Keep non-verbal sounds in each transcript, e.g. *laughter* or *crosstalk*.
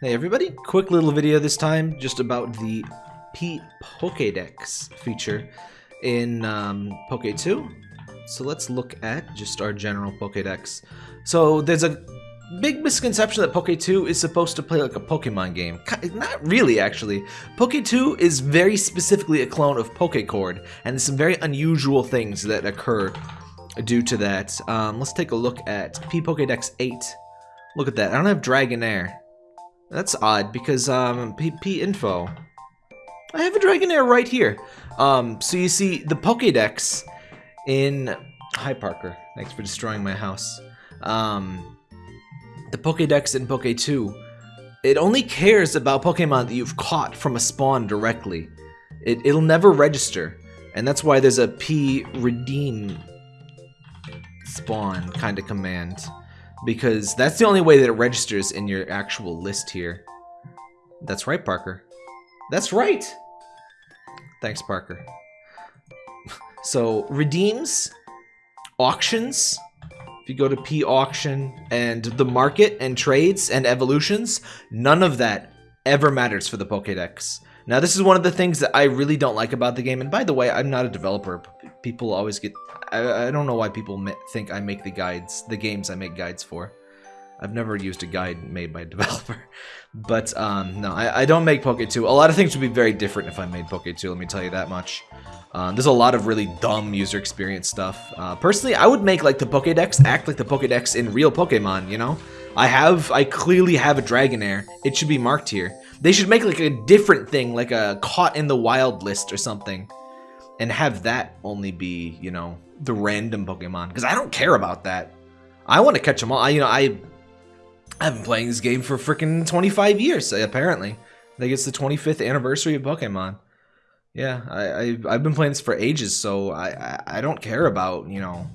Hey everybody, quick little video this time just about the P Pokédex feature in um, Pokétwo. So let's look at just our general Pokédex. So there's a big misconception that Pokétwo is supposed to play like a Pokemon game. Not really, actually. Pokétwo is very specifically a clone of Pokécord, and some very unusual things that occur due to that. Um, let's take a look at P Pokédex 8. Look at that. I don't have Dragonair. That's odd because um, PP info. I have a Dragonair right here. Um, so you see the Pokédex in. Hi Parker. Thanks for destroying my house. Um, the Pokédex in Pokétwo. It only cares about Pokemon that you've caught from a spawn directly. It, it'll never register. And that's why there's a P redeem spawn kind of command because that's the only way that it registers in your actual list here. That's right, Parker. That's right! Thanks, Parker. *laughs* so, redeems, auctions, if you go to P auction and the market and trades and evolutions, none of that ever matters for the Pokédex. Now, this is one of the things that I really don't like about the game. And by the way, I'm not a developer. People always get... I, I don't know why people think I make the guides, the games I make guides for. I've never used a guide made by a *laughs* developer. But, um, no, I, I don't make Pokétwo. A lot of things would be very different if I made Pokétwo, let me tell you that much. Uh, there's a lot of really dumb user experience stuff. Uh, personally, I would make, like, the Pokedex act like the Pokedex in real Pokemon, you know? I have, I clearly have a Dragonair. It should be marked here. They should make, like, a different thing, like a caught in the wild list or something. And have that only be, you know, the random Pokemon. Because I don't care about that. I want to catch them all. I, you know, I I've been playing this game for freaking 25 years, uh, apparently. I think it's the 25th anniversary of Pokemon. Yeah, I, I, have been playing this for ages, so I, I, I, don't care about, you know,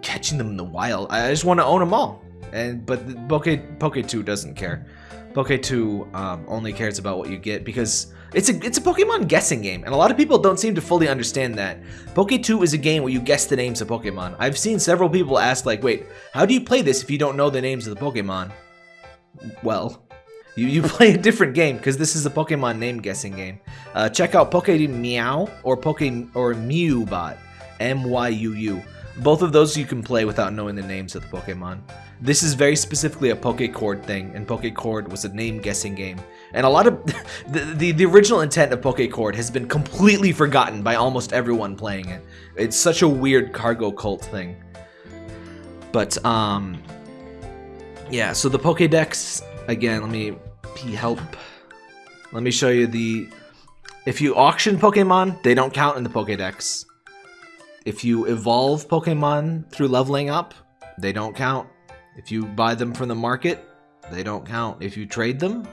catching them in the wild. I just want to own them all. And But Poke, Pokétwo doesn't care. Pokétwo um, only cares about what you get because it's a it's a Pokemon guessing game, and a lot of people don't seem to fully understand that. Pokétwo is a game where you guess the names of Pokemon. I've seen several people ask like, wait, how do you play this if you don't know the names of the Pokemon? Well, you, you *laughs* play a different game because this is a Pokemon name guessing game. Uh, check out PokéMeow or Poke or MyuBot, M-Y-U-U. Both of those you can play without knowing the names of the Pokemon. This is very specifically a Pokecord thing, and Pokecord was a name guessing game. And a lot of *laughs* the, the, the original intent of Pokecord has been completely forgotten by almost everyone playing it. It's such a weird cargo cult thing. But um yeah, so the Pokédex again, let me help. Let me show you the if you auction Pokemon, they don't count in the Pokédex. If you evolve Pokemon through leveling up, they don't count. If you buy them from the market, they don't count. If you trade them,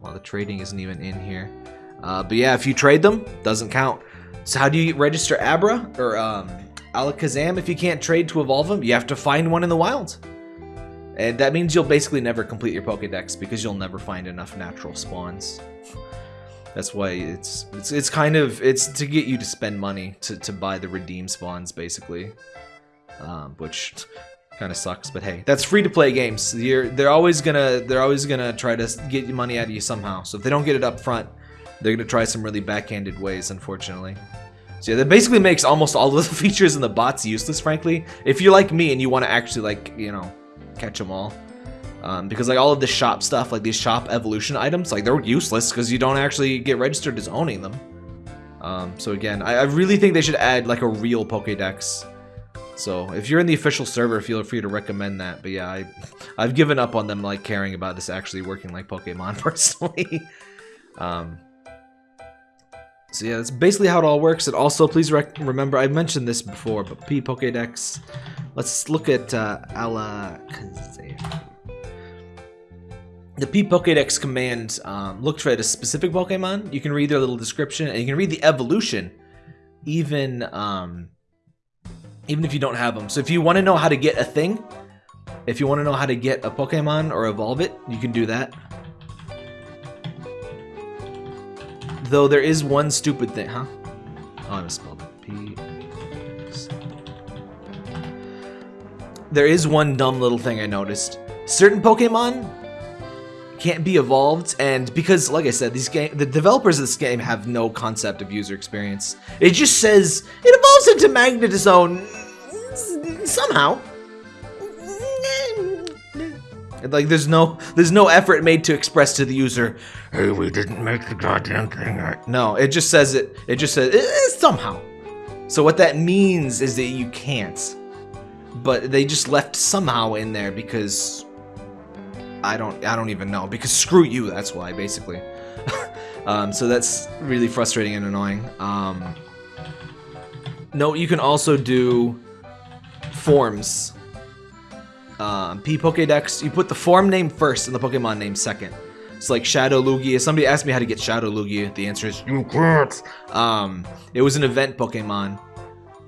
well, the trading isn't even in here. Uh, but yeah, if you trade them, doesn't count. So how do you register Abra or um, Alakazam if you can't trade to evolve them? You have to find one in the wild. And that means you'll basically never complete your Pokedex because you'll never find enough natural spawns. That's why it's it's it's kind of it's to get you to spend money to, to buy the redeem spawns basically. Um, which kind of sucks, but hey, that's free to play games. You're, they're always gonna they're always gonna try to get money out of you somehow. So if they don't get it up front, they're gonna try some really backhanded ways, unfortunately. So yeah, that basically makes almost all of *laughs* the features in the bots useless, frankly. If you're like me and you want to actually like you know catch them all. Um, because like all of the shop stuff, like these shop evolution items, like they're useless because you don't actually get registered as owning them. Um, so again, I, I, really think they should add like a real Pokédex so if you're in the official server, feel free to recommend that. But yeah, I, I've given up on them like caring about this actually working like Pokemon *laughs* personally. um, so yeah, that's basically how it all works. And also, please remember, I mentioned this before, but P Pokédex. Let's look at uh, Alakazam. The P Pokédex command um, looks for a specific Pokemon. You can read their little description, and you can read the evolution, even um, even if you don't have them. So if you want to know how to get a thing, if you want to know how to get a Pokemon or evolve it, you can do that. Though there is one stupid thing, huh? Oh, I misspelled it. P. There is one dumb little thing I noticed. Certain Pokemon can't be evolved, and because, like I said, these game the developers of this game have no concept of user experience. It just says it evolves into Magnezone mm, somehow. Mm, like there's no there's no effort made to express to the user, hey, we didn't make the goddamn thing right. No, it just says it. It just says eh, eh somehow. So what that means is that you can't. But they just left somehow in there because I don't I don't even know because screw you. That's why basically. *laughs* um, so that's really frustrating and annoying. Um, no, you can also do forms um, P Pokedex, you put the form name first and the Pokemon name second. It's like Shadow Lugia. Somebody asked me how to get Shadow Lugia. The answer is you can't. Um, it was an event Pokemon.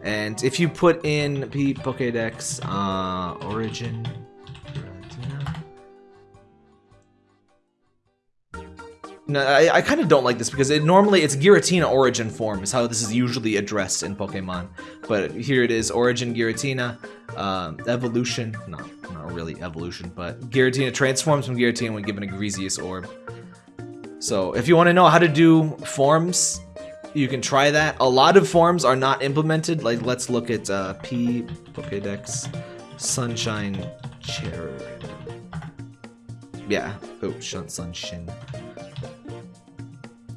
And if you put in P Pokedex uh, origin No, I, I kind of don't like this because it normally it's Giratina origin form is how this is usually addressed in Pokemon. But here it is, origin Giratina, um, evolution, not, not really evolution, but Giratina transforms from Giratina when given a Griseous orb. So if you want to know how to do forms, you can try that. A lot of forms are not implemented. Like let's look at uh, P Pokedex Sunshine Cherrim. Yeah. Oh, Sunshine.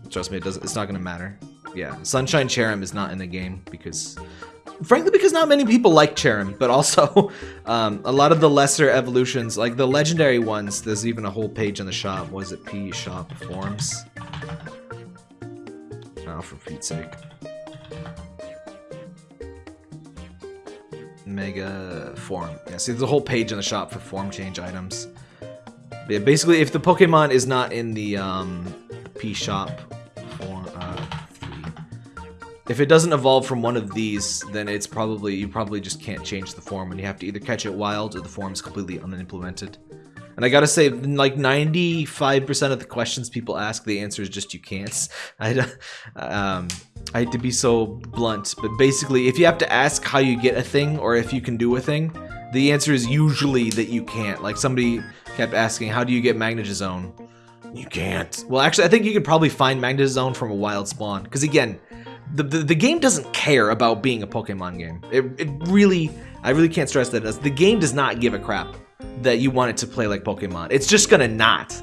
Trust me, it doesn't. It's not gonna matter. Yeah, Sunshine Cherrim is not in the game because, frankly, because not many people like Cherrim, but also *laughs* um, a lot of the lesser evolutions, like the legendary ones. There's even a whole page in the shop. Was it P Shop Forms? Oh, for Pete's sake. Mega form. Yeah, see, there's a whole page in the shop for form change items. Yeah, basically, if the Pokemon is not in the um, P shop if it doesn't evolve from one of these, then it's probably, you probably just can't change the form and you have to either catch it wild or the form is completely unimplemented. And I gotta say, like 95% of the questions people ask, the answer is just you can't. *laughs* I, um, I hate to be so blunt, but basically, if you have to ask how you get a thing or if you can do a thing, the answer is usually that you can't. Like somebody kept asking, how do you get Magnezone? You can't. Well, actually, I think you could probably find Magnezone from a wild spawn. Because again, the, the, game doesn't care about being a Pokemon game. It, it really, I really can't stress that. The game does not give a crap that you want it to play like Pokemon. It's just gonna not.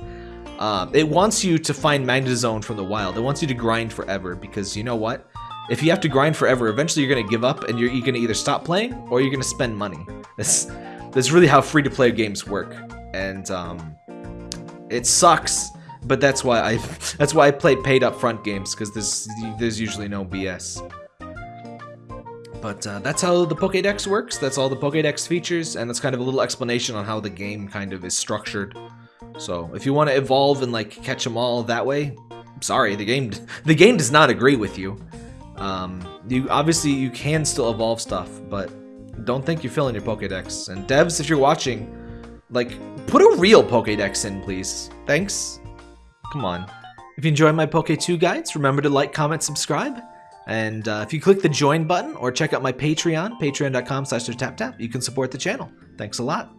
Uh, it wants you to find Magnezone from the wild. It wants you to grind forever because you know what? If you have to grind forever, eventually you're gonna give up and you're, you're gonna either stop playing or you're gonna spend money. That's, that's really how free-to-play games work. And um, it sucks but that's why I that's why I play paid up front games because there's there's usually no BS. But uh, that's how the Pokédex works. That's all the Pokédex features, and that's kind of a little explanation on how the game kind of is structured. So if you want to evolve and like catch them all that way, sorry, the game *laughs* the game does not agree with you. Um, you obviously you can still evolve stuff, but don't think you're filling your Pokédex. And devs, if you're watching, like put a real Pokédex in, please. Thanks. Come on. If you enjoy my Pokétwo guides, remember to like, comment, subscribe. And uh, if you click the join button or check out my Patreon, patreon.com slash tap you can support the channel. Thanks a lot.